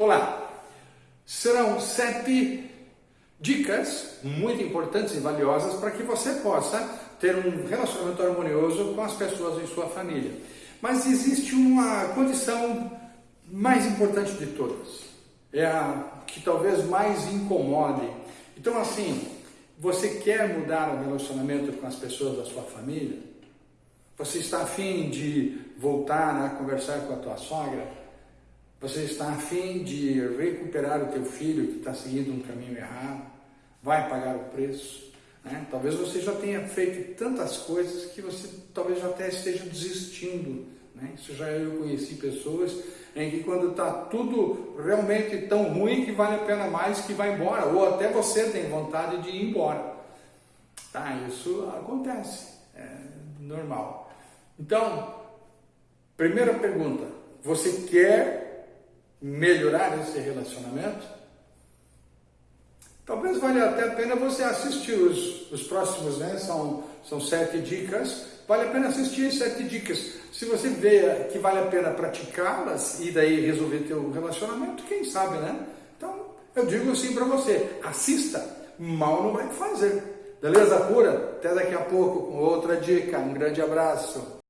Olá! Serão sete dicas muito importantes e valiosas para que você possa ter um relacionamento harmonioso com as pessoas em sua família. Mas existe uma condição mais importante de todas, é a que talvez mais incomode. Então, assim, você quer mudar o relacionamento com as pessoas da sua família? Você está afim de voltar a conversar com a tua sogra? Você está afim de recuperar o teu filho que está seguindo um caminho errado? Vai pagar o preço? Né? Talvez você já tenha feito tantas coisas que você talvez já até esteja desistindo. Né? Isso já eu conheci pessoas em que quando está tudo realmente tão ruim que vale a pena mais que vá embora, ou até você tem vontade de ir embora. Tá, isso acontece, é normal. Então, primeira pergunta, você quer melhorar esse relacionamento, talvez valha até a pena você assistir os, os próximos, né? São, são sete dicas. Vale a pena assistir as sete dicas. Se você vê que vale a pena praticá-las e daí resolver teu relacionamento, quem sabe, né? Então, eu digo assim para você, assista, mal não vai fazer. Beleza pura? Até daqui a pouco com outra dica. Um grande abraço.